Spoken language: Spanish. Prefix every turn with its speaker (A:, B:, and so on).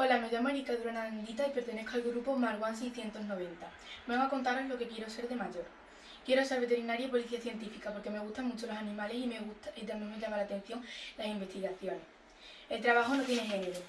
A: Hola, me llamo Erika Duranandita y pertenezco al grupo Marwan 690. Vengo a contaros lo que quiero ser de mayor. Quiero ser veterinaria y policía científica porque me gustan mucho los animales y, me gusta, y también me llama la atención las investigaciones. El trabajo no tiene género.